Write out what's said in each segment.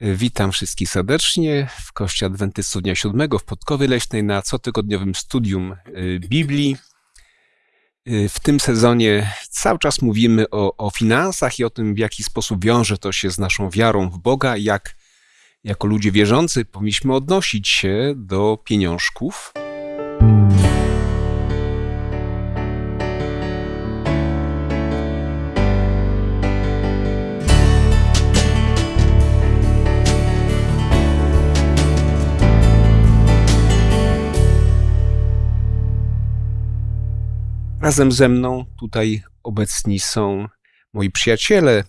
Witam wszystkich serdecznie w Kościele Adwentystów Dnia Siódmego w Podkowie Leśnej na cotygodniowym studium y, Biblii. Y, w tym sezonie cały czas mówimy o, o finansach i o tym, w jaki sposób wiąże to się z naszą wiarą w Boga, jak jako ludzie wierzący powinniśmy odnosić się do pieniążków. Razem ze mną tutaj obecni są moi przyjaciele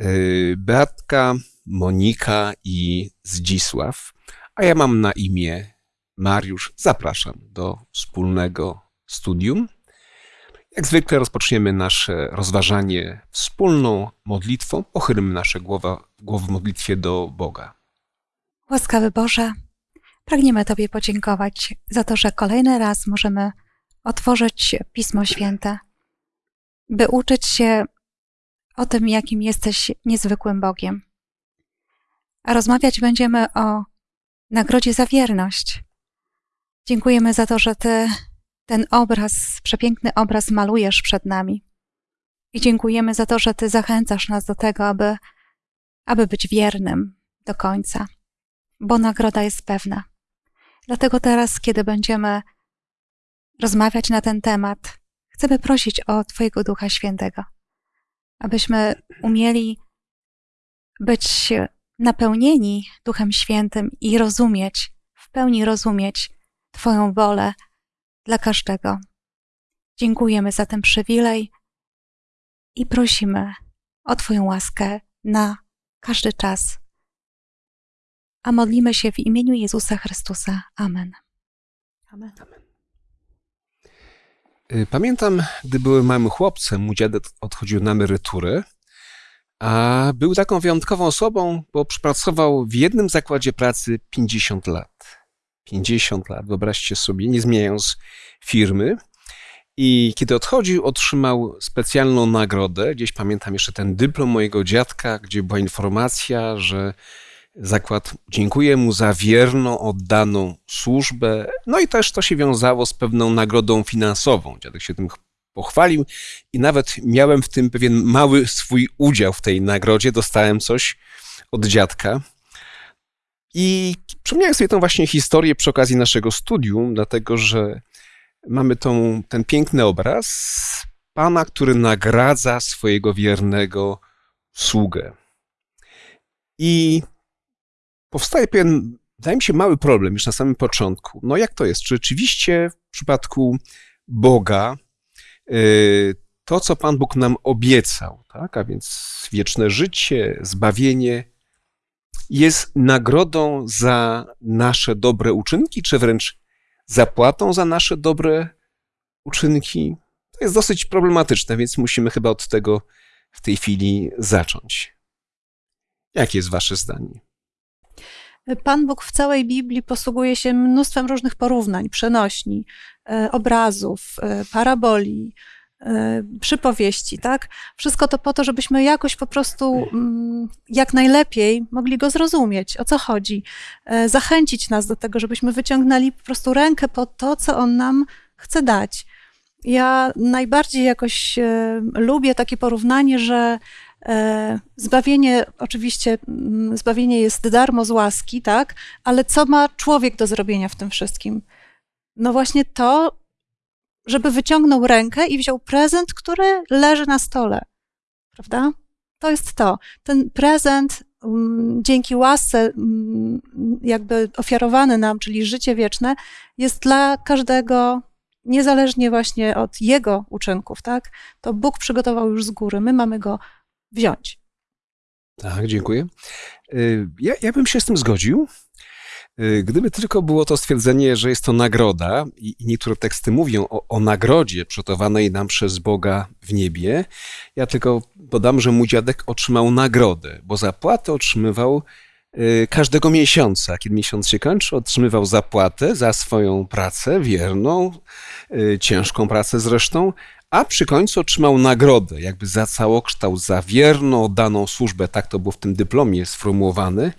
y, Beatka, Monika i Zdzisław, a ja mam na imię Mariusz. Zapraszam do wspólnego studium. Jak zwykle rozpoczniemy nasze rozważanie wspólną modlitwą. Pochylmy nasze głowy, głowy w modlitwie do Boga. Łaskawy Boże, pragniemy Tobie podziękować za to, że kolejny raz możemy otworzyć Pismo Święte, by uczyć się o tym, jakim jesteś niezwykłym Bogiem. A rozmawiać będziemy o nagrodzie za wierność. Dziękujemy za to, że Ty ten obraz, przepiękny obraz malujesz przed nami. I dziękujemy za to, że Ty zachęcasz nas do tego, aby, aby być wiernym do końca, bo nagroda jest pewna. Dlatego teraz, kiedy będziemy rozmawiać na ten temat, chcemy prosić o Twojego Ducha Świętego, abyśmy umieli być napełnieni Duchem Świętym i rozumieć, w pełni rozumieć Twoją wolę dla każdego. Dziękujemy za ten przywilej i prosimy o Twoją łaskę na każdy czas. A modlimy się w imieniu Jezusa Chrystusa. Amen. Amen. Amen. Y, pamiętam, gdy byłem małym chłopcem, mój dziadek odchodził na emeryturę, a był taką wyjątkową osobą, bo przepracował w jednym zakładzie pracy 50 lat. 50 lat, wyobraźcie sobie, nie zmieniając firmy. I kiedy odchodził, otrzymał specjalną nagrodę. Gdzieś pamiętam jeszcze ten dyplom mojego dziadka, gdzie była informacja, że Zakład dziękuję mu za wierną, oddaną służbę. No i też to się wiązało z pewną nagrodą finansową. Dziadek się tym pochwalił i nawet miałem w tym pewien mały swój udział w tej nagrodzie. Dostałem coś od dziadka. I przypomniałem sobie tą właśnie historię przy okazji naszego studium, dlatego że mamy tą, ten piękny obraz pana, który nagradza swojego wiernego sługę. I powstaje pewien, wydaje mi się, mały problem już na samym początku. No jak to jest? Czy rzeczywiście w przypadku Boga y, to, co Pan Bóg nam obiecał, tak, a więc wieczne życie, zbawienie, jest nagrodą za nasze dobre uczynki, czy wręcz zapłatą za nasze dobre uczynki? To jest dosyć problematyczne, więc musimy chyba od tego w tej chwili zacząć. Jakie jest Wasze zdanie? Pan Bóg w całej Biblii posługuje się mnóstwem różnych porównań, przenośni, e, obrazów, e, paraboli, e, przypowieści, tak? Wszystko to po to, żebyśmy jakoś po prostu mm, jak najlepiej mogli go zrozumieć, o co chodzi, zachęcić nas do tego, żebyśmy wyciągnęli po prostu rękę po to, co on nam chce dać. Ja najbardziej jakoś lubię takie porównanie, że zbawienie, oczywiście, mm, zbawienie jest darmo z łaski, tak? Ale co ma człowiek do zrobienia w tym wszystkim? No właśnie to, żeby wyciągnął rękę i wziął prezent, który leży na stole. Prawda? To jest to. Ten prezent mm, dzięki łasce mm, jakby ofiarowany nam, czyli życie wieczne, jest dla każdego niezależnie właśnie od jego uczynków, tak? To Bóg przygotował już z góry. My mamy go wziąć. Tak, dziękuję. Y, ja, ja bym się z tym zgodził. Y, gdyby tylko było to stwierdzenie, że jest to nagroda, i, niektóre teksty mówią o, o nagrodzie przygotowanej nam przez Boga w niebie, ja tylko dodam, że mój dziadek otrzymał nagrodę, bo zapłatę otrzymywał y, każdego miesiąca. Kiedy miesiąc się kończy, otrzymywał zapłatę za swoją pracę wierną, ciężką pracę zresztą, a przy końcu otrzymał nagrodę, jakby za całokształt, za wierną, oddaną służbę, tak to było w tym dyplomie sformułowane.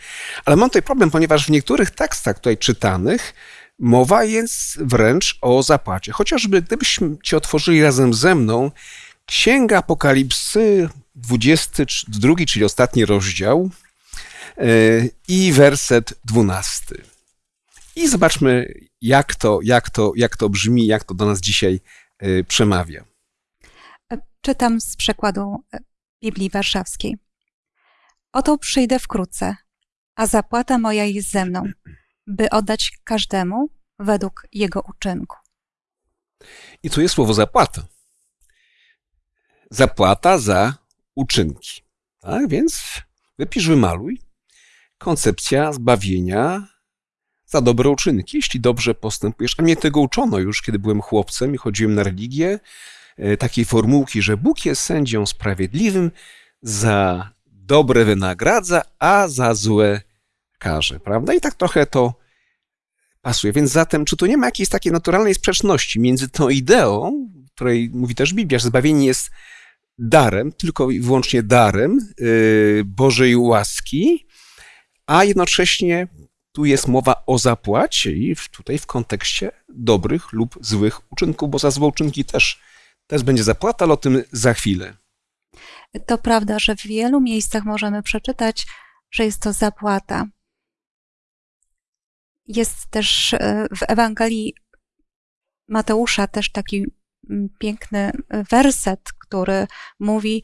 Ale mam tutaj problem, ponieważ w niektórych tekstach tutaj czytanych mowa jest wręcz o zapłacie. Chociażby gdybyśmy ci otworzyli razem ze mną Księga Apokalipsy, 22, czyli ostatni rozdział e, i werset 12. I zobaczmy, jak to, jak to, jak to brzmi, jak to do nas dzisiaj e, przemawia. Czytam z przekładu e, Biblii Warszawskiej. Oto przyjdę wkrótce, a zapłata moja jest ze mną, by oddać każdemu według jego uczynku. I tu jest słowo zapłata. Zapłata za uczynki. Tak więc wypisz, wymaluj. Koncepcja zbawienia za dobre uczynki, jeśli dobrze postępujesz. A mnie tego uczono już, kiedy byłem chłopcem i chodziłem na religię. E, Takiej formułki, że Bóg jest sędzią sprawiedliwym, za dobre wynagradza, a za złe karze. Prawda? I tak trochę to pasuje. Więc zatem, czy tu nie ma jakiejś takiej naturalnej sprzeczności między tą ideą, której mówi też Biblia, że zbawienie jest darem, tylko i wyłącznie darem yy, Bożej łaski, a jednocześnie tu jest mowa o zapłacie i tutaj w kontekście dobrych lub złych uczynków, bo za złe uczynki też, też będzie zapłata, ale o tym za chwilę. To prawda, że w wielu miejscach możemy przeczytać, że jest to zapłata. Jest też e, w Ewangelii Mateusza też taki mm, piękny werset, który mówi: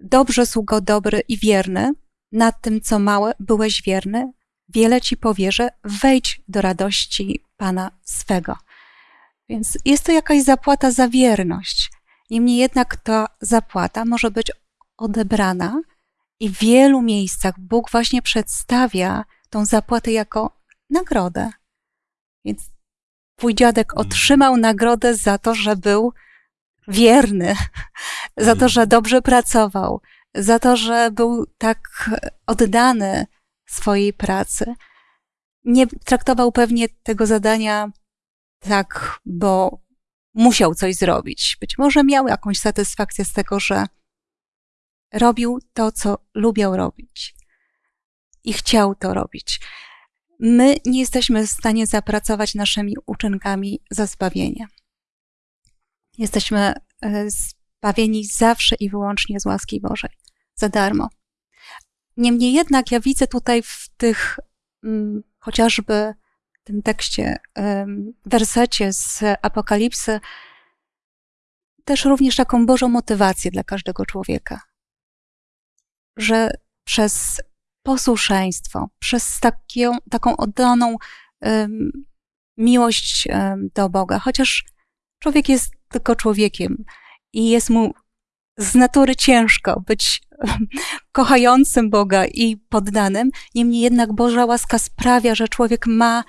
Dobrze, sługo dobry i wierny, nad tym, co małe, byłeś wierny, wiele ci powierzę, wejdź do radości Pana swego. Więc jest to jakaś zapłata za wierność. Niemniej jednak ta zapłata może być odebrana i w wielu miejscach Bóg właśnie przedstawia tą zapłatę jako nagrodę. Więc twój dziadek otrzymał nagrodę za to, że był wierny, za to, że dobrze pracował, za to, że był tak oddany swojej pracy. Nie traktował pewnie tego zadania tak, bo musiał coś zrobić. Być może miał jakąś satysfakcję z tego, że robił to, co lubiał robić i chciał to robić. My nie jesteśmy w stanie zapracować naszymi uczynkami za zbawienie. Jesteśmy e, zbawieni zawsze i wyłącznie z łaski Bożej, za darmo. Niemniej jednak ja widzę tutaj w tych mm, chociażby tym tekście, wersecie z Apokalipsy, też również taką Bożą motywację dla każdego człowieka. Że przez posłuszeństwo, przez taką, taką oddaną em, miłość em, do Boga, chociaż człowiek jest tylko człowiekiem i jest mu z natury ciężko być kochającym Boga i poddanym, niemniej jednak Boża łaska sprawia, że człowiek ma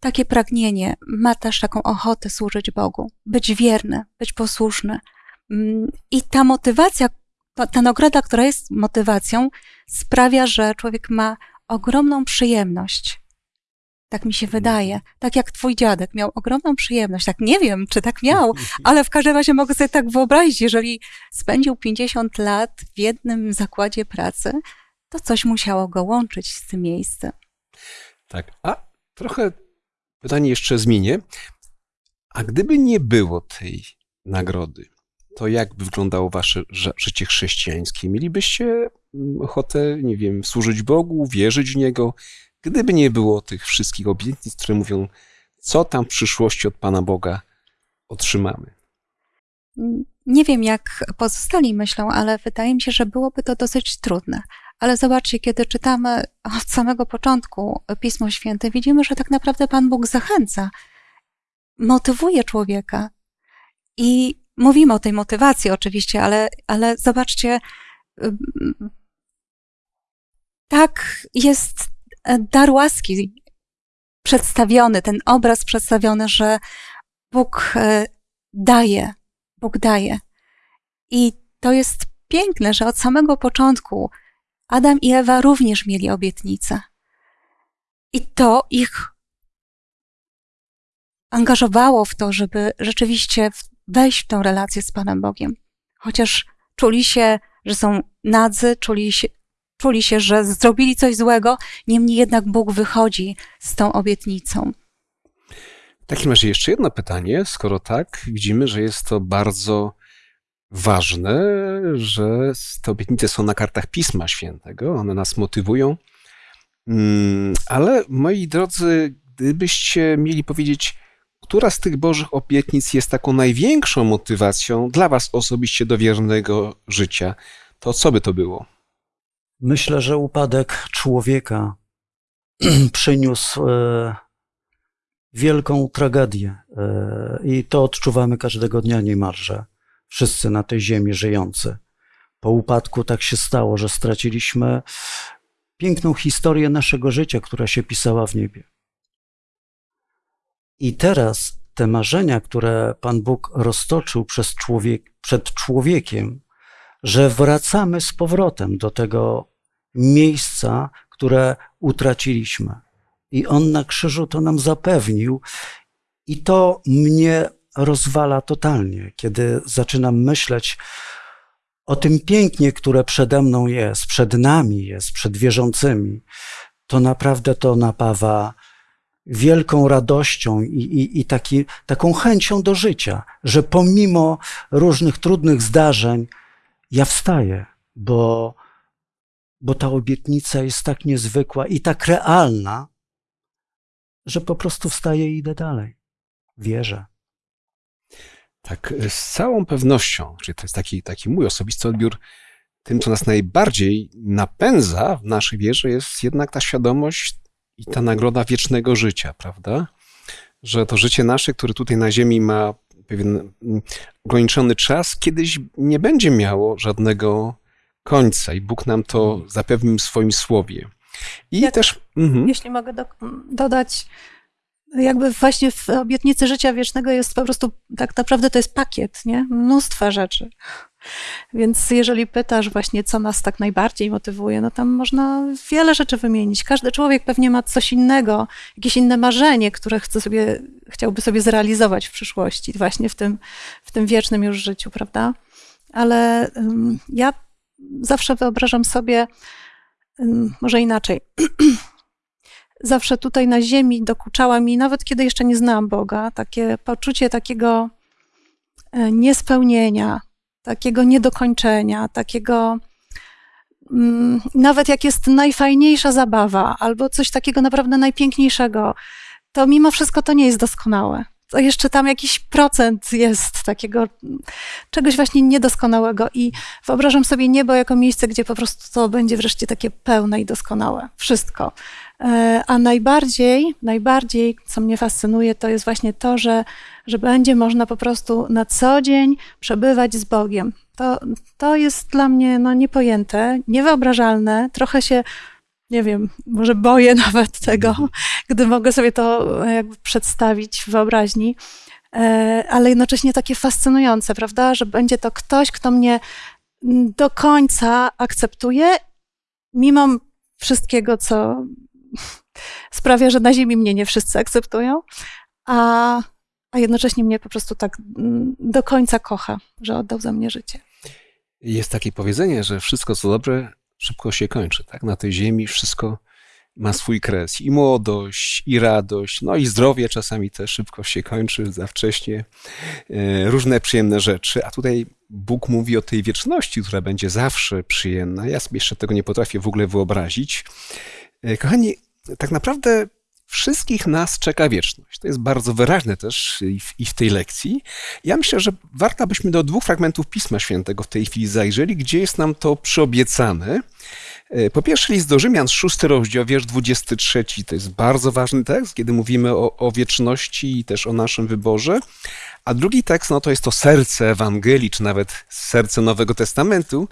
takie pragnienie, ma też taką ochotę służyć Bogu, być wierny, być posłuszny. Mm, I ta motywacja, ta, ta nagroda, która jest motywacją, sprawia, że człowiek ma ogromną przyjemność. Tak mi się wydaje. Tak jak twój dziadek miał ogromną przyjemność. Tak nie wiem, czy tak miał, ale w każdym razie mogę sobie tak wyobrazić, jeżeli spędził 50 lat w jednym zakładzie pracy, to coś musiało go łączyć z tym miejscem. Tak, a trochę pytanie jeszcze zmienię. A gdyby nie było tej nagrody, to jak by wyglądało wasze ży- życie chrześcijańskie? Mielibyście mm, ochotę, nie wiem, służyć Bogu, wierzyć w Niego? Gdyby nie było tych wszystkich obietnic, które mówią, co tam w przyszłości od Pana Boga otrzymamy. Nie wiem, jak pozostali myślą, ale wydaje mi się, że byłoby to dosyć trudne. Ale zobaczcie, kiedy czytamy od samego początku Pismo Święte, widzimy, że tak naprawdę Pan Bóg zachęca, motywuje człowieka. I mówimy o tej motywacji oczywiście, ale, ale zobaczcie, tak jest dar łaski przedstawiony, ten obraz przedstawiony, że Bóg e, daje, Bóg daje. I to jest piękne, że od samego początku Adam i Ewa również mieli obietnicę. I to ich angażowało w to, żeby rzeczywiście wejść w tą relację z Panem Bogiem. Chociaż czuli się, że są nadzy, czuli się, czuli się, że zrobili coś złego, niemniej jednak Bóg wychodzi z tą obietnicą. W takim razie jeszcze jedno pytanie. Skoro tak, widzimy, że jest to bardzo ważne, że te obietnice są na kartach Pisma Świętego, one nas motywują. Mm, Ale moi drodzy, gdybyście mieli powiedzieć, która z tych Bożych obietnic jest taką największą motywacją dla Was osobiście do wiernego życia, to co by to było? Myślę, że upadek człowieka przyniósł e, wielką tragedię e, i to odczuwamy każdego dnia niemalże. Wszyscy na tej ziemi żyjący. Po upadku tak się stało, że straciliśmy piękną historię naszego życia, która się pisała w niebie. I teraz te marzenia, które Pan Bóg roztoczył człowiek, przed człowiekiem, że wracamy z powrotem do tego miejsca, które utraciliśmy. I On na krzyżu to nam zapewnił, i to mnie rozwala totalnie, kiedy zaczynam myśleć o tym pięknie, które przede mną jest, przed nami jest, przed wierzącymi. To naprawdę to napawa wielką radością i, i, i taki, taką chęcią do życia, że pomimo różnych trudnych zdarzeń, ja wstaję, bo, bo ta obietnica jest tak niezwykła i tak realna, że po prostu wstaję i idę dalej. Wierzę. Tak, z całą pewnością, że to jest taki, taki mój osobisty odbiór, tym, co nas najbardziej napędza w naszej wierze, jest jednak ta świadomość i ta nagroda wiecznego życia, prawda? Że to życie nasze, które tutaj na Ziemi ma pewien mm, ograniczony czas, kiedyś nie będzie miało żadnego końca i Bóg nam to zapewnił w swoim słowie. I Jak- też. Mhm. Jeśli mogę do, dodać, jakby właśnie w obietnicy życia wiecznego jest po prostu, tak naprawdę to jest pakiet, nie? Mnóstwa rzeczy. Więc jeżeli pytasz właśnie, co nas tak najbardziej motywuje, no tam można wiele rzeczy wymienić. Każdy człowiek pewnie ma coś innego, jakieś inne marzenie, które chce sobie, chciałby sobie zrealizować w przyszłości, właśnie w tym, w tym wiecznym już życiu, prawda? Ale ym, ja zawsze wyobrażam sobie, ym, może inaczej, zawsze tutaj na ziemi dokuczała mi, nawet kiedy jeszcze nie znałam Boga, takie poczucie takiego e, niespełnienia, takiego niedokończenia, takiego mm, nawet jak jest najfajniejsza zabawa albo coś takiego naprawdę najpiękniejszego, to mimo wszystko to nie jest doskonałe. To jeszcze tam jakiś procent jest takiego czegoś właśnie niedoskonałego i wyobrażam sobie niebo jako miejsce, gdzie po prostu to będzie wreszcie takie pełne i doskonałe. Wszystko. E, A najbardziej, najbardziej, co mnie fascynuje, to jest właśnie to, że, że będzie można po prostu na co dzień przebywać z Bogiem. To, to jest dla mnie no, niepojęte, niewyobrażalne. Trochę się, nie wiem, może boję nawet tego, gdy mogę sobie to e, jakby przedstawić w wyobraźni, E, ale jednocześnie takie fascynujące, prawda, że będzie to ktoś, kto mnie do końca akceptuje, mimo wszystkiego, co sprawia, że na ziemi mnie nie wszyscy akceptują, a, a jednocześnie mnie po prostu tak do końca kocha, że oddał za mnie życie. Jest takie powiedzenie, że wszystko co dobre szybko się kończy. Tak? Na tej ziemi wszystko ma swój kres. I młodość, i radość, no i zdrowie czasami też szybko się kończy, za wcześnie. E, Różne przyjemne rzeczy. A tutaj Bóg mówi o tej wieczności, która będzie zawsze przyjemna. Ja sobie jeszcze tego nie potrafię w ogóle wyobrazić. E, Kochani, tak naprawdę wszystkich nas czeka wieczność. To jest bardzo wyraźne też i w, i w tej lekcji. Ja myślę, że warto, abyśmy do dwóch fragmentów Pisma Świętego w tej chwili zajrzeli, gdzie jest nam to przyobiecane. E, Po pierwsze, list do Rzymian, szósty rozdział, wiersz 23. To jest bardzo ważny tekst, kiedy mówimy o, o wieczności i też o naszym wyborze. A drugi tekst, no to jest to serce Ewangelii, czy nawet serce Nowego Testamentu.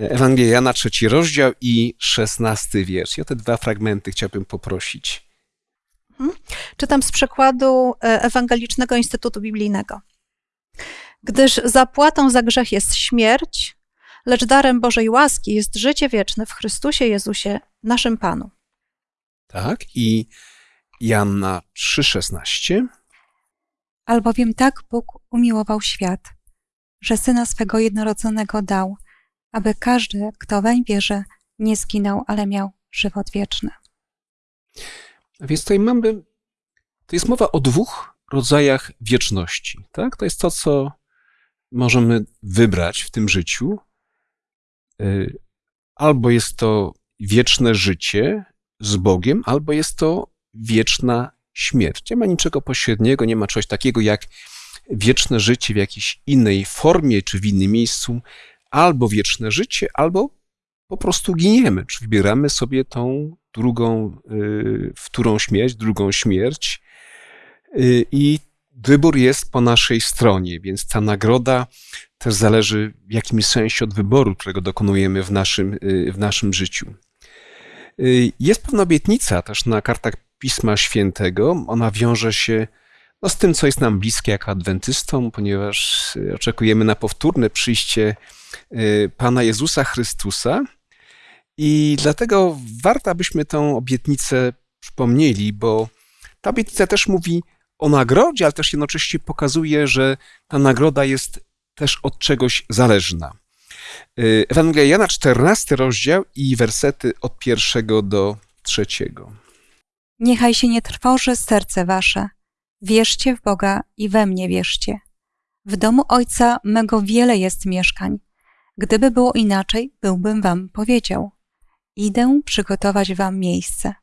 E, Ewangelia Jana, trzeci rozdział i szesnasty wiersz. I o te dwa fragmenty chciałbym poprosić. Czytam z przekładu e, Ewangelicznego Instytutu Biblijnego. Gdyż zapłatą za grzech jest śmierć, lecz darem Bożej łaski jest życie wieczne w Chrystusie Jezusie, naszym Panu. Tak? I Janna 3,16. Albowiem tak Bóg umiłował świat, że Syna swego jednorodzonego dał, aby każdy, kto weń wierzy, nie zginął, ale miał żywot wieczny. Więc tutaj mamy, to jest mowa o dwóch rodzajach wieczności. Tak? To jest to, co możemy wybrać w tym życiu. Y, Albo jest to wieczne życie z Bogiem, albo jest to wieczna śmierć. Nie ma niczego pośredniego, nie ma czegoś takiego jak wieczne życie w jakiejś innej formie czy w innym miejscu, albo wieczne życie, albo po prostu giniemy, czy wybieramy sobie tą drugą, y, wtórą śmierć, drugą śmierć. Y, I wybór jest po naszej stronie, więc ta nagroda też zależy w jakimś sensie od wyboru, którego dokonujemy w naszym, y, w naszym życiu. Jest pewna obietnica też na kartach Pisma Świętego. Ona wiąże się no, z tym, co jest nam bliskie jako adwentystom, ponieważ oczekujemy na powtórne przyjście Pana Jezusa Chrystusa. I dlatego warto, abyśmy tę obietnicę przypomnieli, bo ta obietnica też mówi o nagrodzie, ale też jednocześnie pokazuje, że ta nagroda jest też od czegoś zależna. Y, Ewangelia Jana, 14 rozdział i wersety od pierwszego do trzeciego. Niechaj się nie trwoży serce wasze. Wierzcie w Boga i we mnie wierzcie. W domu Ojca mego wiele jest mieszkań. Gdyby było inaczej, byłbym wam powiedział. Idę przygotować wam miejsce.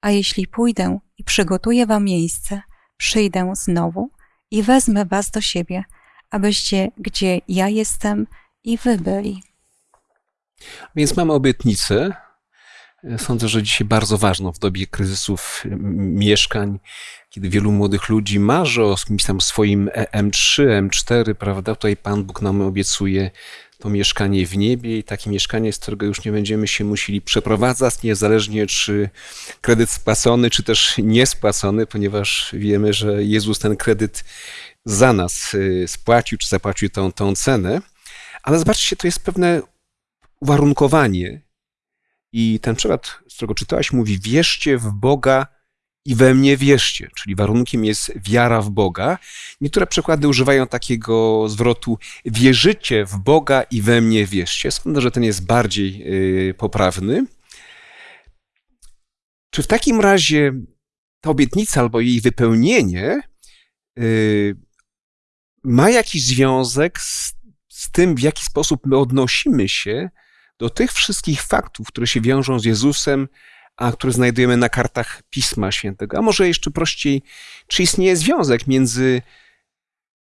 A jeśli pójdę i przygotuję wam miejsce, przyjdę znowu i wezmę was do siebie, abyście gdzie ja jestem i wy byli. Więc mamy obietnicę. Sądzę, że dzisiaj bardzo ważną w dobie kryzysów mieszkań, kiedy wielu młodych ludzi marzy o tam swoim M3, M4, prawda? Tutaj Pan Bóg nam obiecuje to mieszkanie w niebie i takie mieszkanie, z którego już nie będziemy się musieli przeprowadzać, niezależnie czy kredyt spłacony, czy też niespłacony, ponieważ wiemy, że Jezus ten kredyt za nas y, spłacił, czy zapłacił tą, tą cenę. Ale zobaczcie, to jest pewne uwarunkowanie. I ten przykład, z którego czytałaś, mówi: Wierzcie w Boga i we mnie wierzcie, czyli warunkiem jest wiara w Boga. Niektóre przykłady używają takiego zwrotu wierzycie w Boga i we mnie wierzcie. Sądzę, że ten jest bardziej y, poprawny. Czy w takim razie ta obietnica albo jej wypełnienie y, ma jakiś związek z, z tym, w jaki sposób my odnosimy się do tych wszystkich faktów, które się wiążą z Jezusem, a które znajdujemy na kartach Pisma Świętego. A może jeszcze prościej, czy istnieje związek między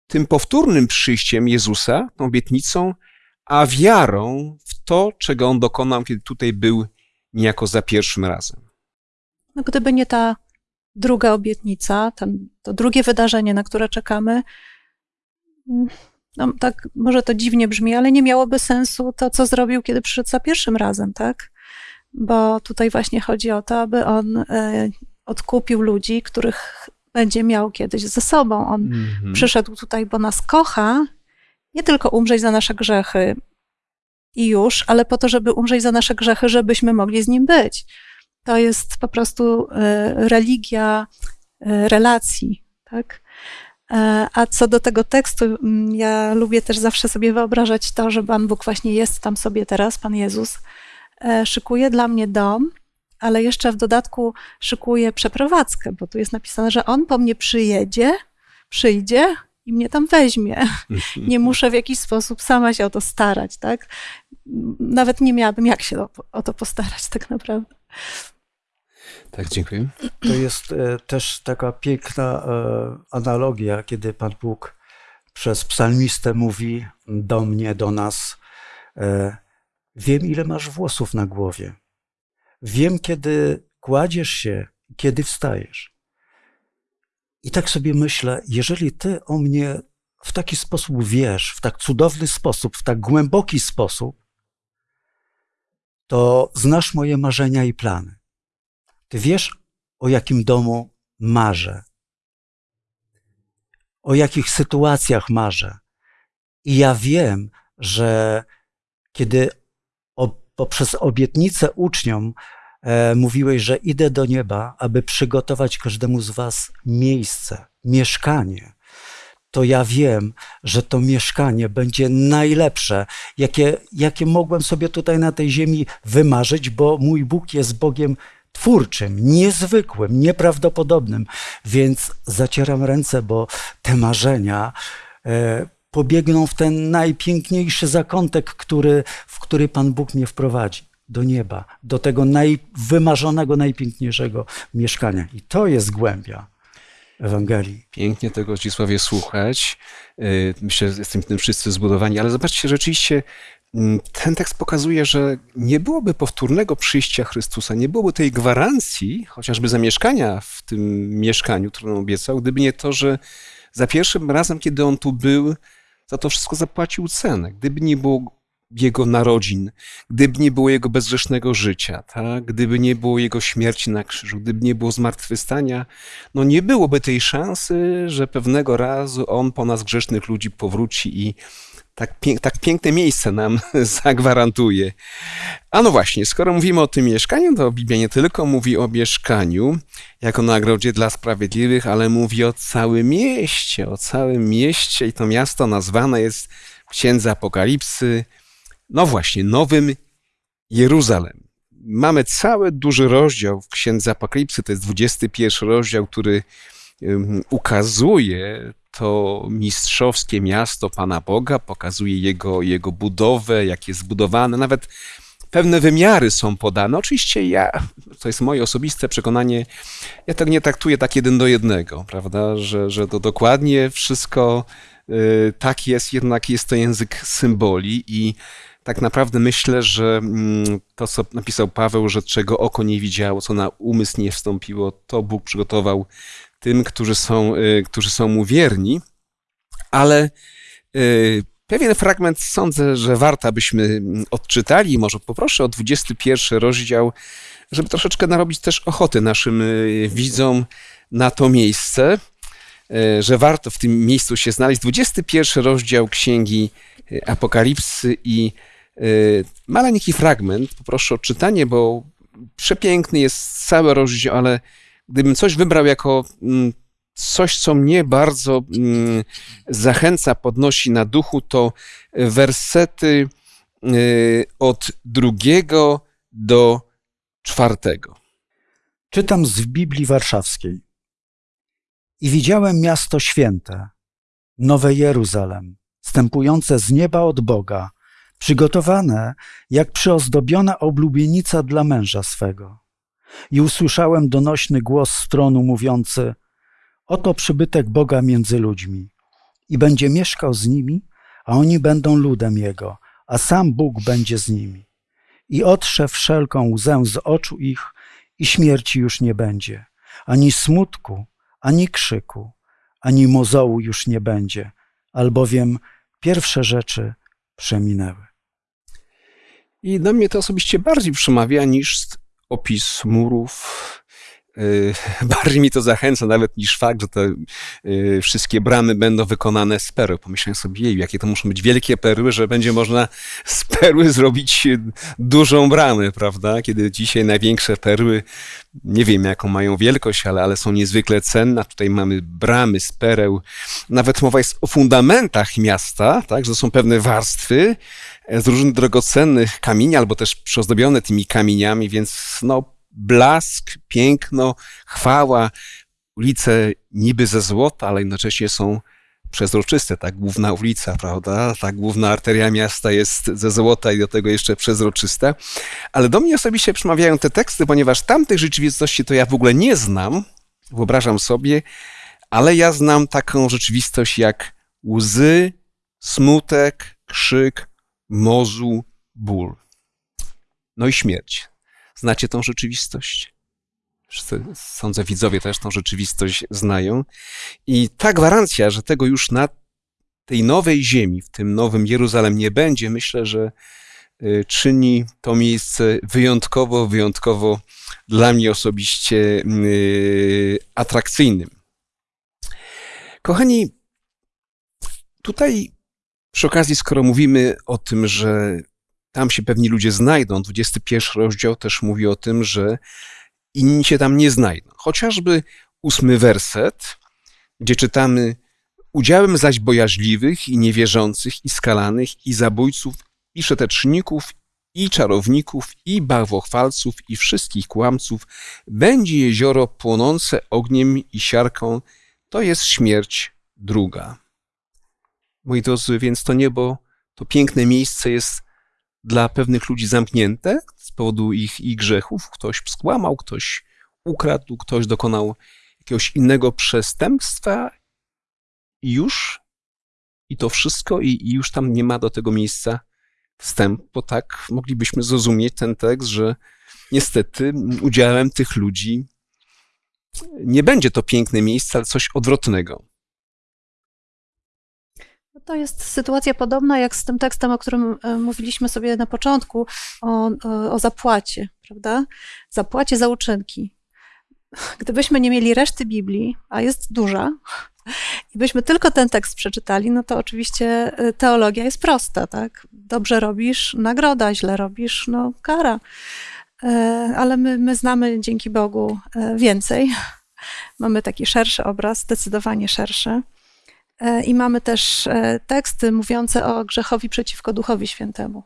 tym powtórnym przyjściem Jezusa, tą obietnicą, a wiarą w to, czego On dokonał, kiedy tutaj był niejako za pierwszym razem. No, gdyby nie ta druga obietnica, ten, to drugie wydarzenie, na które czekamy, no tak, może to dziwnie brzmi, ale nie miałoby sensu to, co zrobił, kiedy przyszedł za pierwszym razem, tak? Bo tutaj właśnie chodzi o to, aby on e, odkupił ludzi, których będzie miał kiedyś ze sobą. On mhm. przyszedł tutaj, bo nas kocha, nie tylko umrzeć za nasze grzechy i już, ale po to, żeby umrzeć za nasze grzechy, żebyśmy mogli z nim być. To jest po prostu e, religia e, relacji, tak? A co do tego tekstu, ja lubię też zawsze sobie wyobrażać to, że Pan Bóg właśnie jest tam sobie teraz, Pan Jezus, szykuje dla mnie dom, ale jeszcze w dodatku szykuje przeprowadzkę, bo tu jest napisane, że on po mnie przyjedzie, przyjdzie i mnie tam weźmie. Nie muszę w jakiś sposób sama się o to starać, tak? Nawet nie miałabym jak się o, o to postarać tak naprawdę. Tak, dziękuję. To jest e, też taka piękna e, analogia, kiedy Pan Bóg przez psalmistę mówi do mnie, do nas, Wiem, ile masz włosów na głowie. Wiem, kiedy kładziesz się, kiedy wstajesz. I tak sobie myślę, jeżeli ty o mnie w taki sposób wiesz, w tak cudowny sposób, w tak głęboki sposób, to znasz moje marzenia i plany. Ty wiesz, o jakim domu marzę, o jakich sytuacjach marzę. I ja wiem, że kiedy poprzez obietnicę uczniom e, mówiłeś, że idę do nieba, aby przygotować każdemu z Was miejsce, mieszkanie. to ja wiem, że to mieszkanie będzie najlepsze, jakie, jakie mogłem sobie tutaj na tej ziemi wymarzyć, bo mój Bóg jest Bogiem twórczym, niezwykłym, nieprawdopodobnym. Więc zacieram ręce, bo te marzenia e, pobiegną w ten najpiękniejszy zakątek, który, w który Pan Bóg mnie wprowadzi. Do nieba, do tego najwymarzonego, najpiękniejszego mieszkania. I to jest głębia Ewangelii. Pięknie tego Zdzisławie słuchać. Y, Myślę, że jesteśmy tym wszyscy zbudowani, ale zobaczcie, rzeczywiście mm, ten tekst pokazuje, że nie byłoby powtórnego przyjścia Chrystusa, nie byłoby tej gwarancji, chociażby zamieszkania w tym mieszkaniu, które on obiecał, gdyby nie to, że za pierwszym razem, kiedy on tu był, za to wszystko zapłacił cenę. Gdyby nie było jego narodzin, gdyby nie było jego bezgrzesznego życia, tak? gdyby nie było jego śmierci na krzyżu, gdyby nie było zmartwychwstania, no nie byłoby tej szansy, że pewnego razu on po nas grzesznych ludzi powróci i tak, pięk, tak piękne miejsce nam zagwarantuje. A no właśnie, skoro mówimy o tym mieszkaniu, to Biblia nie tylko mówi o mieszkaniu jako nagrodzie dla sprawiedliwych, ale mówi o całym mieście, o całym mieście i to miasto nazwane jest w Księdze Apokalipsy, no właśnie, Nowym Jeruzalem. Mamy cały duży rozdział w Księdze Apokalipsy, to jest 21 rozdział, który ukazuje to mistrzowskie miasto Pana Boga, pokazuje jego, jego budowę, jak jest zbudowane, nawet pewne wymiary są podane. Oczywiście ja, to jest moje osobiste przekonanie, ja tak nie traktuję tak jeden do jednego, prawda, że, że to dokładnie wszystko y, tak jest, jednak jest to język symboli i tak naprawdę myślę, że mm, to, co napisał Paweł, że czego oko nie widziało, co na umysł nie wstąpiło, to Bóg przygotował tym, którzy są, y, którzy są mu wierni. Ale y, pewien fragment sądzę, że warto, abyśmy mm, odczytali. Może poproszę o 21 rozdział, żeby troszeczkę narobić też ochoty naszym y, widzom na to miejsce, że warto w tym miejscu się znaleźć. 21 rozdział Księgi Apokalipsy i maleńki fragment. Poproszę o czytanie, bo przepiękny jest cały rozdział, ale gdybym coś wybrał jako mm, coś, co mnie bardzo mm, zachęca, podnosi na duchu, to wersety y, od drugiego do czwartego. Czytam z Biblii Warszawskiej. I widziałem miasto święte, Nowe Jeruzalem, stępujące z nieba od Boga, przygotowane jak przyozdobiona oblubienica dla męża swego. I usłyszałem donośny głos z tronu mówiący: Oto przybytek Boga między ludźmi, i będzie mieszkał z nimi, a oni będą ludem Jego, a sam Bóg będzie z nimi. I otrze wszelką łzę z oczu ich, i śmierci już nie będzie, ani smutku, ani krzyku, ani mozołu już nie będzie, albowiem pierwsze rzeczy przeminęły. I do mnie to osobiście bardziej przemawia niż opis murów. Y, bardziej mi to zachęca nawet niż fakt, że te y, wszystkie bramy będą wykonane z perły. Pomyślałem sobie, jej, jakie to muszą być wielkie perły, że będzie można z perły zrobić dużą bramę, prawda? Kiedy dzisiaj największe perły, nie wiem jaką mają wielkość, ale, ale są niezwykle cenne. Tutaj mamy bramy z pereł. Nawet mowa jest o fundamentach miasta, tak? Że są pewne warstwy, z różnych drogocennych kamieni, albo też przyozdobione tymi kamieniami, więc no, blask, piękno, chwała, ulice niby ze złota, ale jednocześnie są przezroczyste, ta główna ulica, prawda? Ta główna arteria miasta jest ze złota i do tego jeszcze przezroczysta. Ale do mnie osobiście przemawiają te teksty, ponieważ tamtych rzeczywistości to ja w ogóle nie znam, wyobrażam sobie, ale ja znam taką rzeczywistość jak łzy, smutek, krzyk, mozu, ból. No i śmierć. Znacie tą rzeczywistość? Wszyscy, sądzę, widzowie też tą rzeczywistość znają. I ta gwarancja, że tego już na tej nowej ziemi, w tym nowym Jeruzalem nie będzie, myślę, że y, czyni to miejsce wyjątkowo, wyjątkowo dla mnie osobiście yy, atrakcyjnym. Kochani, tutaj przy okazji, skoro mówimy o tym, że tam się pewni ludzie znajdą, 21 rozdział też mówi o tym, że inni się tam nie znajdą. Chociażby ósmy werset, gdzie czytamy Udziałem zaś bojaźliwych i niewierzących, i skalanych, i zabójców, i szeteczników, i czarowników, i barwochwalców, i wszystkich kłamców będzie jezioro płonące ogniem i siarką, to jest śmierć druga. Moi drodzy, więc to niebo, to piękne miejsce jest dla pewnych ludzi zamknięte z powodu ich, ich grzechów. Ktoś skłamał, ktoś ukradł, ktoś dokonał jakiegoś innego przestępstwa i już i to wszystko i, i już tam nie ma do tego miejsca wstępu, bo tak moglibyśmy zrozumieć ten tekst, że niestety udziałem tych ludzi nie będzie to piękne miejsce, ale coś odwrotnego. To jest sytuacja podobna jak z tym tekstem, o którym e, mówiliśmy sobie na początku, o, o, o zapłacie, prawda? Zapłacie za uczynki. Gdybyśmy nie mieli reszty Biblii, a jest duża, i byśmy tylko ten tekst przeczytali, no to oczywiście e, teologia jest prosta, tak? Dobrze robisz, nagroda, źle robisz, no kara. E, Ale my, my znamy dzięki Bogu e, więcej. Mamy taki szerszy obraz, zdecydowanie szerszy. E, I mamy też e, teksty mówiące o grzechowi przeciwko Duchowi Świętemu.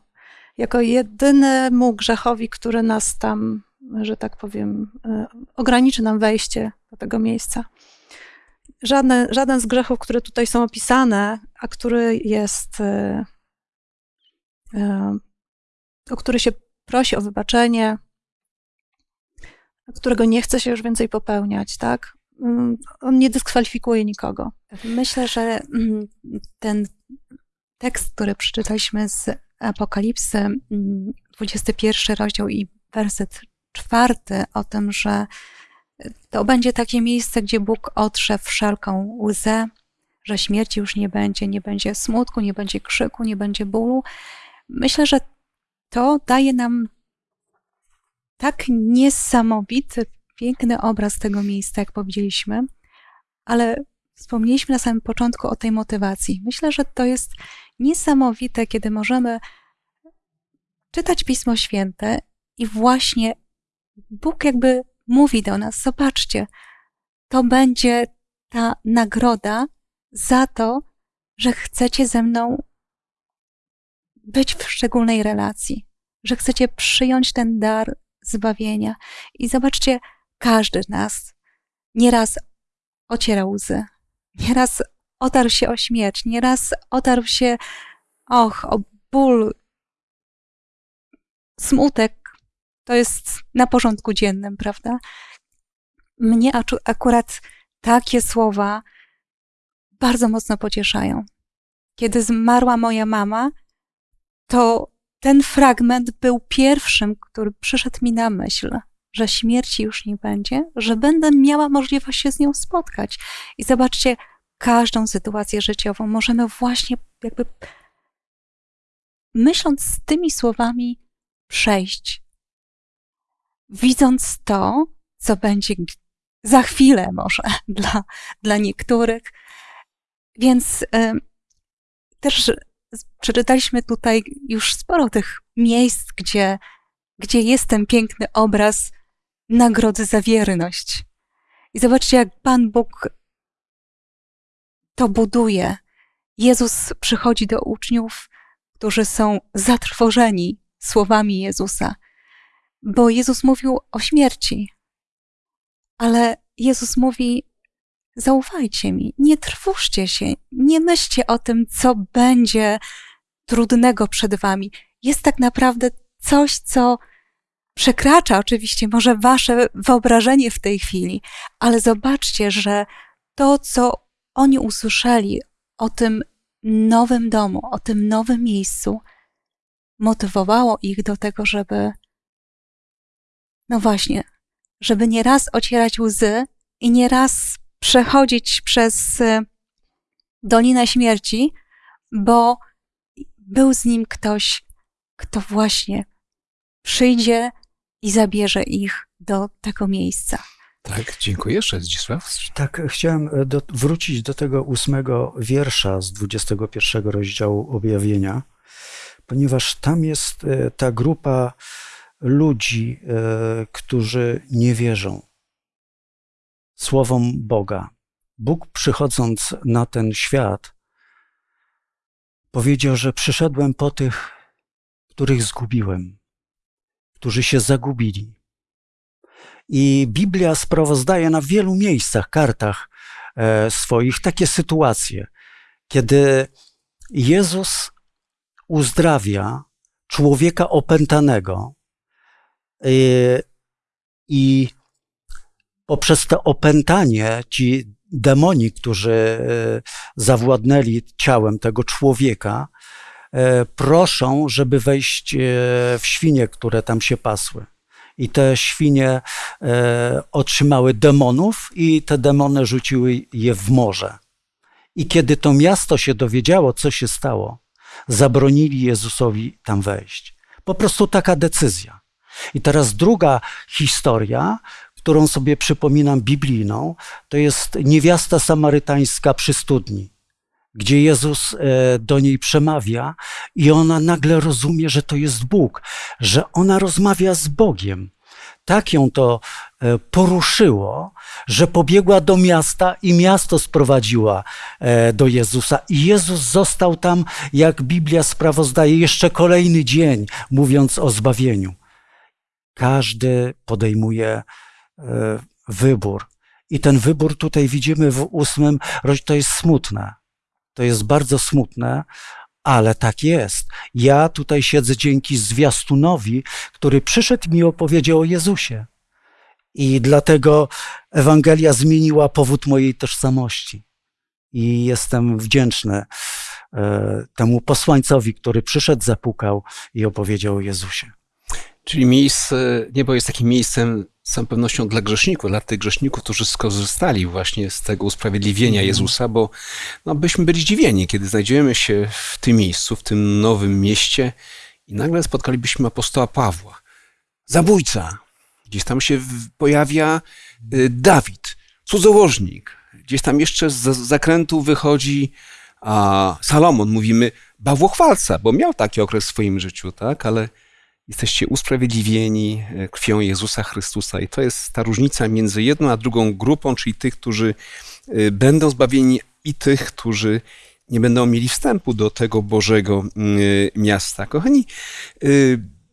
Jako jedynemu grzechowi, który nas tam, że tak powiem, e, ograniczy nam wejście do tego miejsca. Żadne, żaden z grzechów, które tutaj są opisane, a który jest, o który się prosi o wybaczenie, którego nie chce się już więcej popełniać, tak? Mm, On nie dyskwalifikuje nikogo. Myślę, że mm, ten tekst, który przeczytaliśmy z Apokalipsy, mm, 21 rozdział i werset czwarty, o tym, że to będzie takie miejsce, gdzie Bóg otrze wszelką łzę, że śmierci już nie będzie, nie będzie smutku, nie będzie krzyku, nie będzie bólu. Myślę, że to daje nam tak niesamowity, piękny obraz tego miejsca, jak powiedzieliśmy, ale wspomnieliśmy na samym początku o tej motywacji. Myślę, że to jest niesamowite, kiedy możemy czytać Pismo Święte i właśnie Bóg jakby mówi do nas: Zobaczcie, to będzie ta nagroda za to, że chcecie ze mną być w szczególnej relacji, że chcecie przyjąć ten dar zbawienia. I zobaczcie, każdy z nas nieraz ocierał łzy, nieraz otarł się o śmierć, nieraz otarł się, och, o ból, smutek. To jest na porządku dziennym, prawda? Mnie akurat takie słowa bardzo mocno pocieszają. Kiedy zmarła moja mama, to ten fragment był pierwszym, który przyszedł mi na myśl, że śmierci już nie będzie, że będę miała możliwość się z nią spotkać. I zobaczcie, każdą sytuację życiową możemy właśnie jakby myśląc z tymi słowami przejść. Widząc to, co będzie za chwilę może dla, dla niektórych. Więc y, też przeczytaliśmy tutaj już sporo tych miejsc, gdzie, gdzie jest ten piękny obraz nagrody za wierność. I zobaczcie, jak Pan Bóg to buduje. Jezus przychodzi do uczniów, którzy są zatrwożeni słowami Jezusa, bo Jezus mówił o śmierci, ale Jezus mówi: Zaufajcie mi, nie trwóżcie się, nie myślcie o tym, co będzie trudnego przed wami. Jest tak naprawdę coś, co przekracza oczywiście może wasze wyobrażenie w tej chwili, ale zobaczcie, że to, co oni usłyszeli o tym nowym domu, o tym nowym miejscu, motywowało ich do tego, żeby, no właśnie, żeby nie raz ocierać łzy i nie raz przechodzić przez y, Dolinę Śmierci, bo był z nim ktoś, kto właśnie przyjdzie i zabierze ich do tego miejsca. Tak, dziękuję. Jeszcze Zdzisław. Tak, chciałem e, do, wrócić do tego ósmego wiersza z 21 rozdziału objawienia, ponieważ tam jest e, ta grupa ludzi, e, którzy nie wierzą słowom Boga. Bóg przychodząc na ten świat, powiedział, że przyszedłem po tych, których zgubiłem, którzy się zagubili. I Biblia sprawozdaje na wielu miejscach, kartach e, swoich takie sytuacje, kiedy Jezus uzdrawia człowieka opętanego e, i poprzez to opętanie ci demoni, którzy e, zawładnęli ciałem tego człowieka, proszą, żeby wejść e, w świnie, które tam się pasły. I te świnie otrzymały demonów, i te demony rzuciły je w morze. I kiedy to miasto się dowiedziało, co się stało, zabronili Jezusowi tam wejść. Po prostu taka decyzja. I teraz druga historia, którą sobie przypominam biblijną, to jest niewiasta samarytańska przy studni, gdzie Jezus e, do niej przemawia i ona nagle rozumie, że to jest Bóg, że ona rozmawia z Bogiem. Tak ją to e, poruszyło, że pobiegła do miasta i miasto sprowadziła e, do Jezusa. I Jezus został tam, jak Biblia sprawozdaje, jeszcze kolejny dzień, mówiąc o zbawieniu. Każdy podejmuje wybór. I ten wybór tutaj widzimy w ósmym, to jest smutne. To jest bardzo smutne, ale tak jest. Ja tutaj siedzę dzięki zwiastunowi, który przyszedł mi opowiedział o Jezusie. I dlatego Ewangelia zmieniła powód mojej tożsamości. I jestem wdzięczny e, temu posłańcowi, który przyszedł, zapukał i opowiedział o Jezusie. Czyli miejsce, niebo jest takim miejscem z całą pewnością dla grzeszników, dla tych grzeszników, którzy skorzystali właśnie z tego usprawiedliwienia mhm. Jezusa, bo no, byśmy byli zdziwieni, kiedy znajdziemy się w tym miejscu, w tym nowym mieście i nagle spotkalibyśmy apostoła Pawła. Zabójca. Gdzieś tam się pojawia y, Dawid, cudzołożnik. Gdzieś tam jeszcze z zakrętu wychodzi a Salomon, mówimy, bawłochwalca, bo miał taki okres w swoim życiu, tak, ale Jesteście usprawiedliwieni e, krwią Jezusa Chrystusa. I to jest ta różnica między jedną a drugą grupą, czyli tych, którzy e, będą zbawieni i tych, którzy nie będą mieli wstępu do tego Bożego e, miasta. Kochani,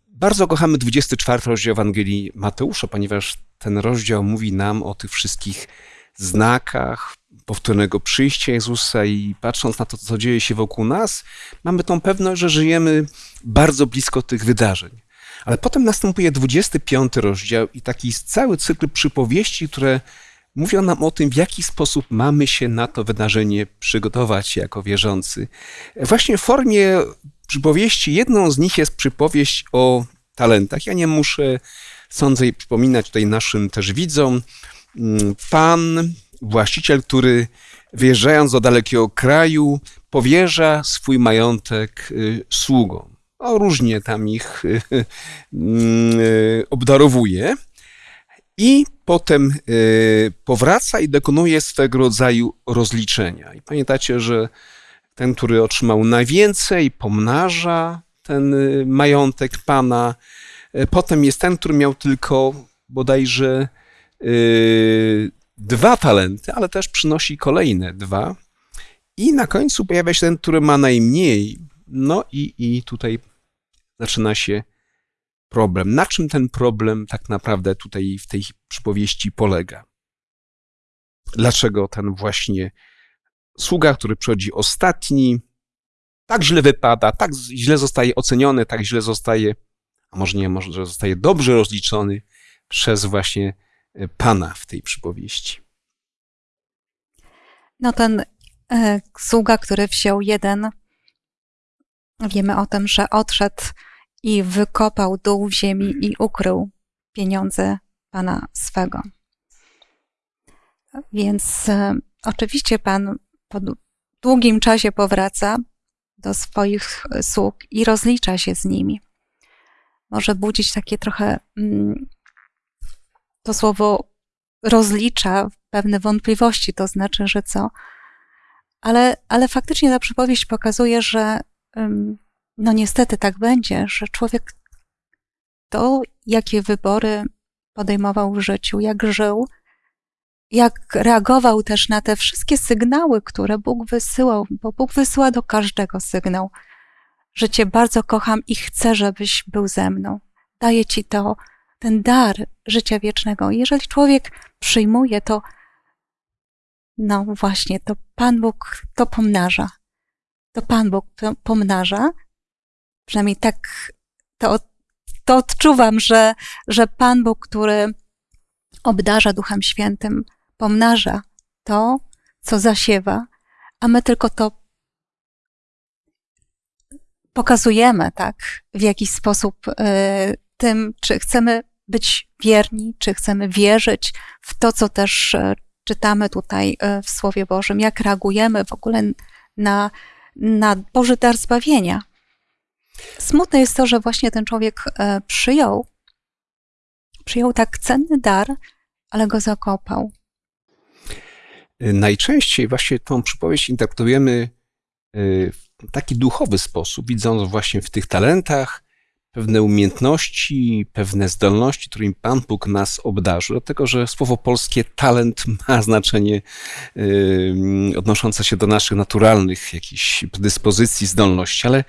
bardzo kochamy 24 rozdział Ewangelii Mateusza, ponieważ ten rozdział mówi nam o tych wszystkich znakach powtórnego przyjścia Jezusa i patrząc na to, co dzieje się wokół nas, mamy tą pewność, że żyjemy bardzo blisko tych wydarzeń. Ale potem następuje 25 rozdział i taki cały cykl przypowieści, które mówią nam o tym, w jaki sposób mamy się na to wydarzenie przygotować jako wierzący. Właśnie w formie przypowieści, jedną z nich jest przypowieść o talentach. Ja nie muszę, sądzę, przypominać tutaj naszym też widzom. Pan, właściciel, który wyjeżdżając do dalekiego kraju, powierza swój majątek y, sługom o, różnie tam ich mm, e, obdarowuje. I potem e, powraca i dokonuje swego rodzaju rozliczenia. I pamiętacie, że ten, który otrzymał najwięcej, pomnaża ten e, majątek pana. Potem jest ten, który miał tylko bodajże dwa talenty, ale też przynosi kolejne dwa. I na końcu pojawia się ten, który ma najmniej. No i, i tutaj zaczyna się problem. Na czym ten problem tak naprawdę tutaj w tej przypowieści polega? Dlaczego ten właśnie sługa, który przychodzi ostatni, tak źle wypada, tak źle zostaje oceniony, tak źle zostaje, a może nie, może zostaje dobrze rozliczony przez właśnie e, Pana w tej przypowieści. No ten e, sługa, który wziął jeden, wiemy o tym, że odszedł i wykopał dół w ziemi i ukrył pieniądze pana swego. Więc e, oczywiście pan po długim czasie powraca do swoich sług i rozlicza się z nimi. Może budzić takie trochę mm, to słowo rozlicza pewne wątpliwości, to znaczy, że co? Ale, ale faktycznie ta przypowieść pokazuje, że no niestety tak będzie, że człowiek to, jakie wybory podejmował w życiu, jak żył, jak reagował też na te wszystkie sygnały, które Bóg wysyłał, bo Bóg wysyła do każdego sygnał, że Cię bardzo kocham i chcę, żebyś był ze mną. Daję Ci to, ten dar życia wiecznego. Jeżeli człowiek przyjmuje to, no właśnie, to Pan Bóg to pomnaża. To Pan Bóg to pomnaża. Przynajmniej tak to, to odczuwam, że, że Pan Bóg, który obdarza Duchem Świętym, pomnaża to, co zasiewa, a my tylko to pokazujemy, tak, w jakiś sposób y, tym, czy chcemy być wierni, czy chcemy wierzyć w to, co też y, czytamy tutaj y, w Słowie Bożym, jak reagujemy w ogóle na, na Boży dar zbawienia. Smutne jest to, że właśnie ten człowiek przyjął, przyjął tak cenny dar, ale go zakopał. Najczęściej właśnie tą przypowieść interpretujemy w taki duchowy sposób, widząc właśnie w tych talentach pewne umiejętności, pewne zdolności, którymi Pan Bóg nas obdarzył. Dlatego, że słowo polskie talent ma znaczenie yy, odnoszące się do naszych naturalnych jakichś predyspozycji, zdolności, ale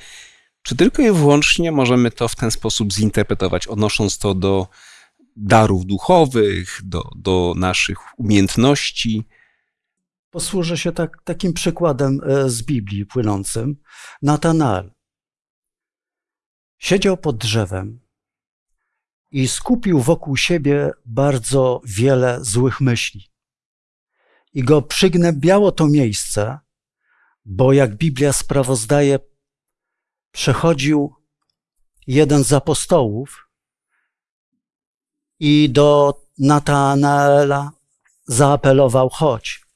czy tylko i wyłącznie możemy to w ten sposób zinterpretować, odnosząc to do darów duchowych, do, do naszych umiejętności, Posłużę się tak, takim przykładem e, z Biblii płynącym. Natanael siedział pod drzewem i skupił wokół siebie bardzo wiele złych myśli. I go przygnębiało to miejsce, bo jak Biblia sprawozdaje, przechodził jeden z apostołów i do Natanaela zaapelował: chodź.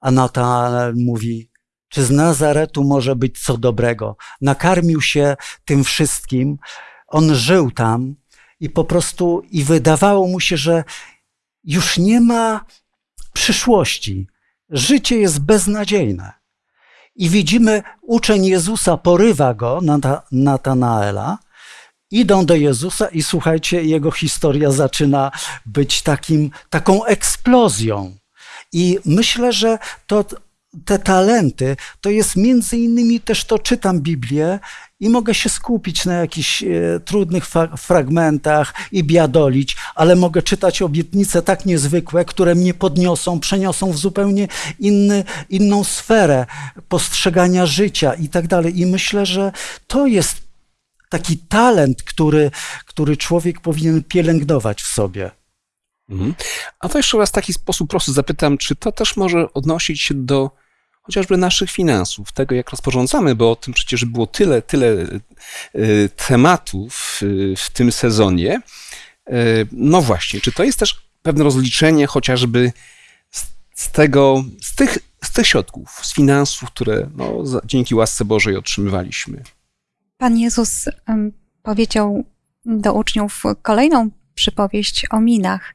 A Natanael mówi, czy z Nazaretu może być co dobrego? Nakarmił się tym wszystkim, on żył tam i po prostu, i wydawało mu się, że już nie ma przyszłości. Życie jest beznadziejne. I widzimy, uczeń Jezusa porywa go, Natanaela, idą do Jezusa i słuchajcie, jego historia zaczyna być takim, taką eksplozją. I myślę, że to, te talenty to jest między innymi też to czytam Biblię i mogę się skupić na jakichś e, trudnych fa- fragmentach i biadolić, ale mogę czytać obietnice tak niezwykłe, które mnie podniosą, przeniosą w zupełnie inny, inną sferę postrzegania życia i tak dalej. I myślę, że to jest taki talent, który, który człowiek powinien pielęgnować w sobie. Mhm. A to jeszcze raz w taki sposób prosty zapytam, czy to też może odnosić się do chociażby naszych finansów, tego jak rozporządzamy, bo o tym przecież było tyle, tyle y, tematów y, w tym sezonie. Y, no właśnie, czy to jest też pewne rozliczenie chociażby z, z tego, z tych, z tych środków, z finansów, które no, dzięki łasce Bożej otrzymywaliśmy? Pan Jezus powiedział do uczniów kolejną przypowieść o minach.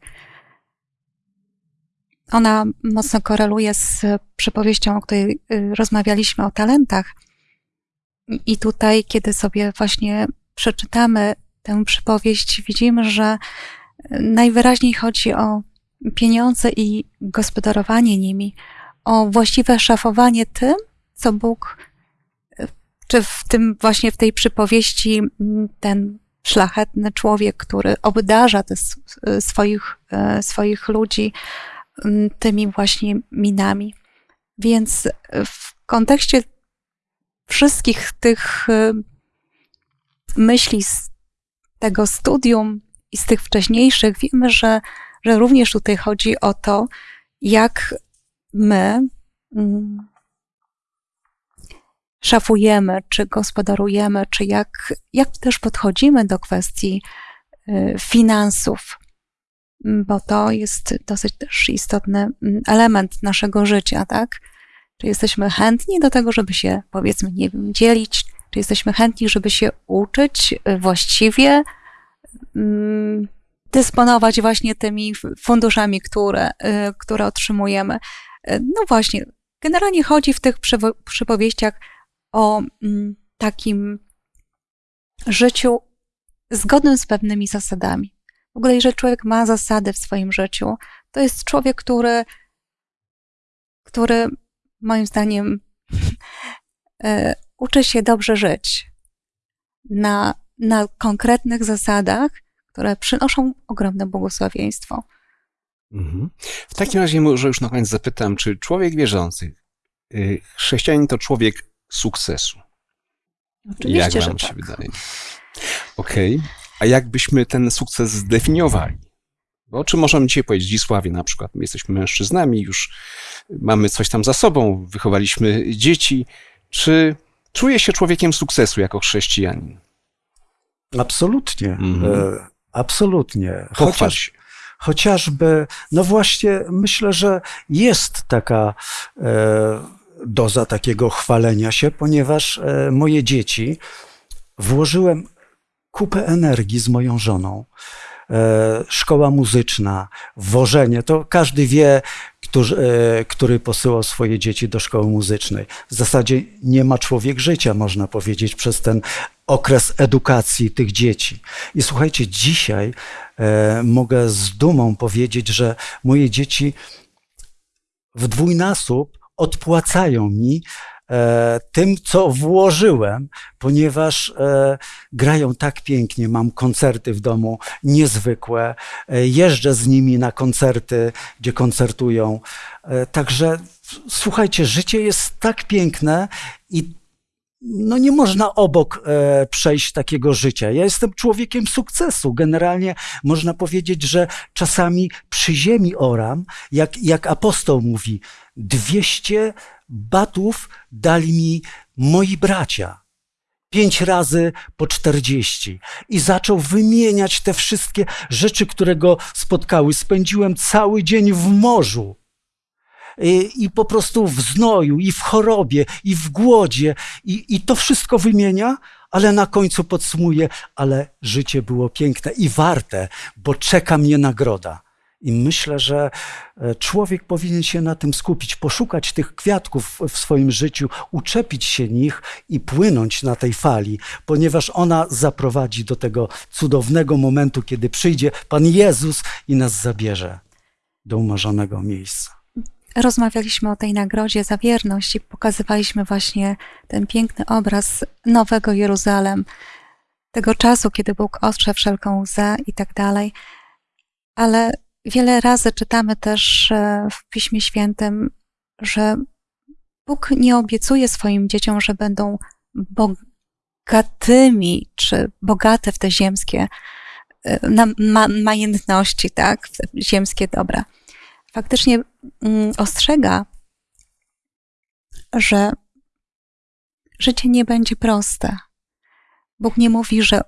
Ona mocno koreluje z przypowieścią, o której y, rozmawialiśmy o talentach. I tutaj, kiedy sobie właśnie przeczytamy tę przypowieść, widzimy, że najwyraźniej chodzi o pieniądze i gospodarowanie nimi, o właściwe szafowanie tym, co Bóg, czy w tym właśnie w tej przypowieści ten szlachetny człowiek, który obdarza swoich, swoich ludzi tymi właśnie minami. Więc w kontekście wszystkich tych e, myśli z tego studium i z tych wcześniejszych, wiemy, że, że również tutaj chodzi o to, jak my szafujemy, czy gospodarujemy, czy jak, jak też podchodzimy do kwestii y, finansów, bo to jest dosyć też istotny mm, element naszego życia, tak? Czy jesteśmy chętni do tego, żeby się, powiedzmy, nie wiem, dzielić, czy jesteśmy chętni, żeby się uczyć y, właściwie, mm, dysponować właśnie tymi funduszami, które, y, które otrzymujemy. No właśnie, generalnie chodzi w tych przypowieściach o mm, takim życiu zgodnym z pewnymi zasadami. W ogóle, jeżeli człowiek ma zasady w swoim życiu, To jest człowiek, który, który moim zdaniem e, uczy się dobrze żyć na, na konkretnych zasadach, które przynoszą ogromne błogosławieństwo. Mhm. W takim razie może już na koniec zapytam, czy człowiek wierzący, y, chrześcijanin to człowiek sukcesu? Oczywiście, jak że wam tak. się wydaje? Okej. A jak byśmy ten sukces zdefiniowali? Bo o czym możemy dzisiaj powiedzieć? Zdzisławie na przykład. My jesteśmy mężczyznami, już mamy coś tam za sobą, wychowaliśmy dzieci. Czy czuje się człowiekiem sukcesu jako chrześcijanin? Absolutnie. Mhm. E, Absolutnie. Chociaż, chociażby, no właśnie, myślę, że jest taka e, doza takiego chwalenia się, ponieważ e, moje dzieci włożyłem kupę energii z moją żoną. E, szkoła muzyczna, wożenie, to każdy wie, którzy, e, który posyłał swoje dzieci do szkoły muzycznej. W zasadzie nie ma człowiek życia, można powiedzieć, przez ten okres edukacji tych dzieci. I słuchajcie, dzisiaj e, mogę z dumą powiedzieć, że moje dzieci w dwójnasób odpłacają mi tym, co włożyłem, ponieważ e, grają tak pięknie. Mam koncerty w domu niezwykłe. E, jeżdżę z nimi na koncerty, gdzie koncertują. E, także słuchajcie, życie jest tak piękne i no nie można obok e, przejść takiego życia. Ja jestem człowiekiem sukcesu. Generalnie można powiedzieć, że czasami przy ziemi oram, jak, jak apostoł mówi, 200 batów dali mi moi bracia. Pięć razy po czterdzieści. I zaczął wymieniać te wszystkie rzeczy, które go spotkały. Spędziłem cały dzień w morzu. I, I po prostu w znoju, i w chorobie, i w głodzie, i, i to wszystko wymienia, ale na końcu podsumuje, ale życie było piękne i warte, bo czeka mnie nagroda. I myślę, że e, człowiek powinien się na tym skupić, poszukać tych kwiatków w swoim życiu, uczepić się nich i płynąć na tej fali, ponieważ ona zaprowadzi do tego cudownego momentu, kiedy przyjdzie Pan Jezus i nas zabierze do umarzonego miejsca. Rozmawialiśmy o tej nagrodzie za wierność i pokazywaliśmy właśnie ten piękny obraz Nowego Jeruzalem, tego czasu, kiedy Bóg otrze wszelką łzę i tak dalej. Ale wiele razy czytamy też e, w Piśmie Świętym, że Bóg nie obiecuje swoim dzieciom, że będą bogatymi czy bogate w te ziemskie e, ma, majętności, tak, w te ziemskie dobra. Faktycznie mm, ostrzega, że życie nie będzie proste. Bóg nie mówi, że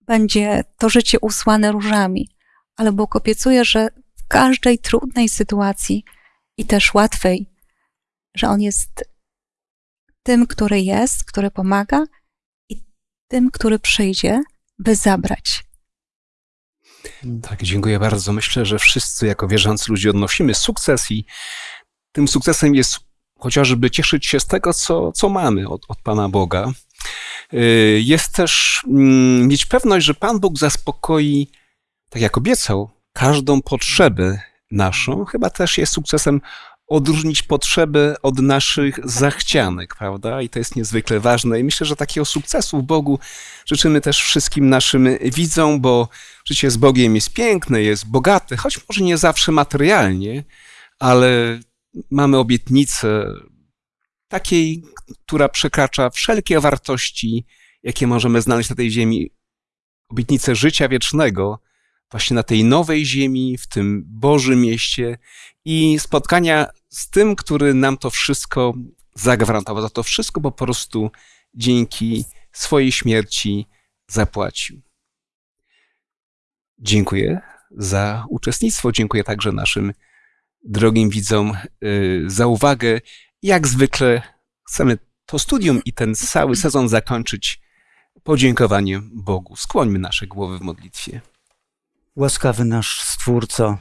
będzie to życie usłane różami, ale Bóg obiecuje, że każdej trudnej sytuacji i też łatwej, że On jest tym, który jest, który pomaga i tym, który przyjdzie, by zabrać. Tak, dziękuję bardzo. Myślę, że wszyscy jako wierzący ludzie odnosimy sukces i tym sukcesem jest chociażby cieszyć się z tego, co, co mamy od, od Pana Boga. Y, Jest też mm, mieć pewność, że Pan Bóg zaspokoi, tak jak obiecał, każdą potrzebę naszą. Chyba też jest sukcesem odróżnić potrzeby od naszych zachcianek, prawda? I to jest niezwykle ważne. I myślę, że takiego sukcesu w Bogu życzymy też wszystkim naszym widzom, bo życie z Bogiem jest piękne, jest bogate, choć może nie zawsze materialnie, ale mamy obietnicę takiej, która przekracza wszelkie wartości, jakie możemy znaleźć na tej ziemi. Obietnicę życia wiecznego, właśnie na tej nowej ziemi, w tym Bożym mieście i spotkania z tym, który nam to wszystko zagwarantował. Za to wszystko po prostu dzięki swojej śmierci zapłacił. Dziękuję za uczestnictwo. Dziękuję także naszym drogim widzom y, za uwagę. Jak zwykle chcemy to studium i ten cały sezon zakończyć podziękowaniem Bogu. Skłońmy nasze głowy w modlitwie. Łaskawy nasz Stwórco,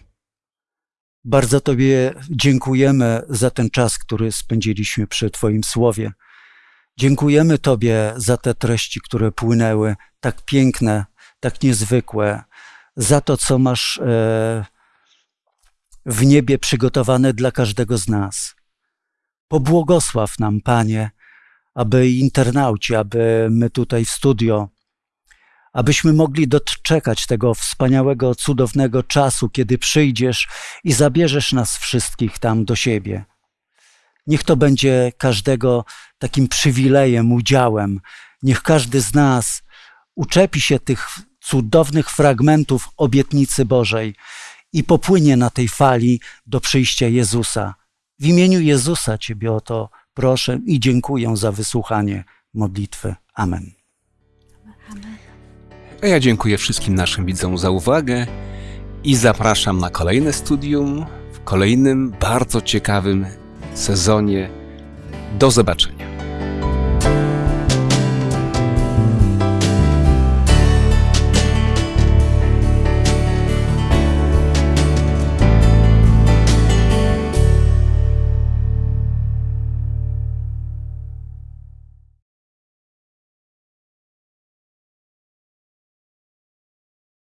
bardzo Tobie dziękujemy za ten czas, który spędziliśmy przy Twoim słowie. Dziękujemy Tobie za te treści, które płynęły, tak piękne, tak niezwykłe, za to, co masz e, w niebie przygotowane dla każdego z nas. Pobłogosław nam, Panie, aby internauci, aby my tutaj w studio, abyśmy mogli doczekać tego wspaniałego, cudownego czasu, kiedy przyjdziesz i zabierzesz nas wszystkich tam do siebie. Niech to będzie każdego takim przywilejem, udziałem. Niech każdy z nas uczepi się tych cudownych fragmentów obietnicy Bożej i popłynie na tej fali do przyjścia Jezusa. W imieniu Jezusa Ciebie o to proszę i dziękuję za wysłuchanie modlitwy. Amen. A ja dziękuję wszystkim naszym widzom za uwagę i zapraszam na kolejne studium w kolejnym bardzo ciekawym sezonie. Do zobaczenia.